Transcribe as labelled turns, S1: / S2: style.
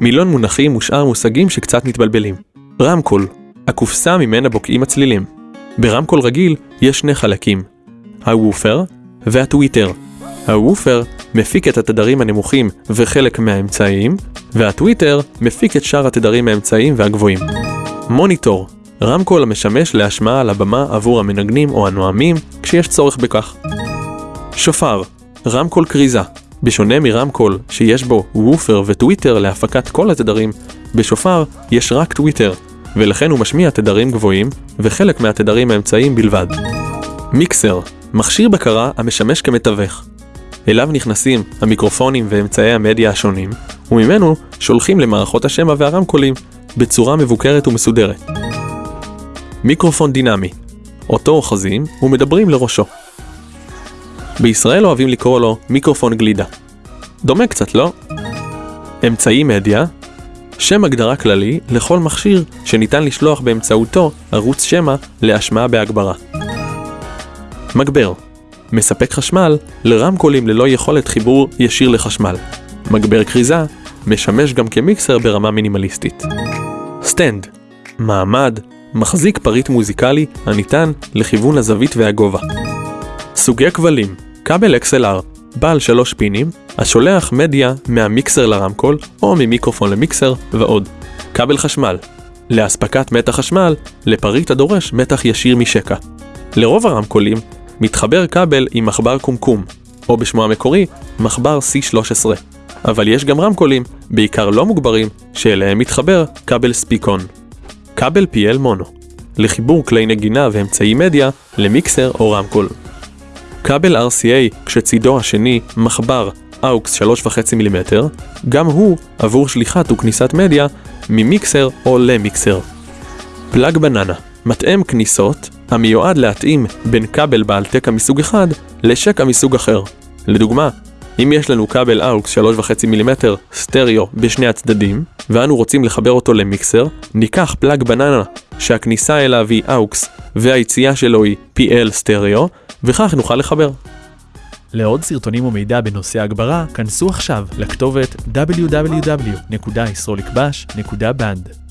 S1: מילון מונחים ושאר מושגים שקצת מתבלבלים. רמקול, הקופסה ממנה בוקעים הצלילים. ברמקול רגיל יש שני חלקים, הוופר והטוויטר. הוופר מפיק את התדרים הנמוכים וחלק מהאמצעיים, והטוויטר מפיק את שאר התדרים האמצעיים והגבוהים. מוניטור, רמקול המשמש להשמעה על הבמה עבור המנגנים או הנואמים כשיש צורך בכך. שופר, רמקול כריזה. בשונה מרמקול שיש בו וופר וטוויטר להפקת כל התדרים, בשופר יש רק טוויטר, ולכן הוא משמיע תדרים גבוהים וחלק מהתדרים האמצעיים בלבד. מיקסר, מכשיר בקרה המשמש כמתווך. אליו נכנסים המיקרופונים ואמצעי המדיה השונים, וממנו שולחים למערכות השמע והרמקולים בצורה מבוקרת ומסודרת. מיקרופון דינמי, אותו אוחזים ומדברים לראשו. בישראל אוהבים לקרוא לו מיקרופון גלידה. דומה קצת, לא? אמצעי מדיה, שם הגדרה כללי לכל מכשיר שניתן לשלוח באמצעותו ערוץ שמע להשמעה בהגברה. מגבר מספק חשמל לרמקולים ללא יכולת חיבור ישיר לחשמל. מגבר כריזה משמש גם כמיקסר ברמה מינימליסטית. stand מעמד, מחזיק פריט מוזיקלי הניתן לכיוון הזווית והגובה. סוגי כבלים כבל XLR, בעל שלוש פינים, השולח מדיה מהמיקסר לרמקול או ממיקרופון למיקסר ועוד. כבל חשמל, לאספקת מתח חשמל לפריט הדורש מתח ישיר משקע. לרוב הרמקולים מתחבר כבל עם מחבר קומקום, או בשמו המקורי, מחבר C13. אבל יש גם רמקולים, בעיקר לא מוגברים, שאליהם מתחבר כבל ספיקון. כבל PL מונו, לחיבור כלי נגינה ואמצעי מדיה למיקסר או רמקול. כבל RCA כשצידו השני מחבר AUX 3.5 מילימטר, גם הוא עבור שליחת וכניסת מדיה ממיקסר או למיקסר. פלאג בננה, מטעם כניסות המיועד להתאים בין כבל בעל תקע מסוג אחד לשקע מסוג אחר. לדוגמה, אם יש לנו כבל AUX 3.5 מילימטר סטריאו בשני הצדדים, ואנו רוצים לחבר אותו למיקסר, ניקח פלאג בננה שהכניסה אליו היא AUX והיציאה שלו היא PL סטריאו, וכך נוכל לחבר.
S2: לעוד סרטונים ומידע בנושא הגברה, כנסו עכשיו לכתובת www.yisrolikbash.band.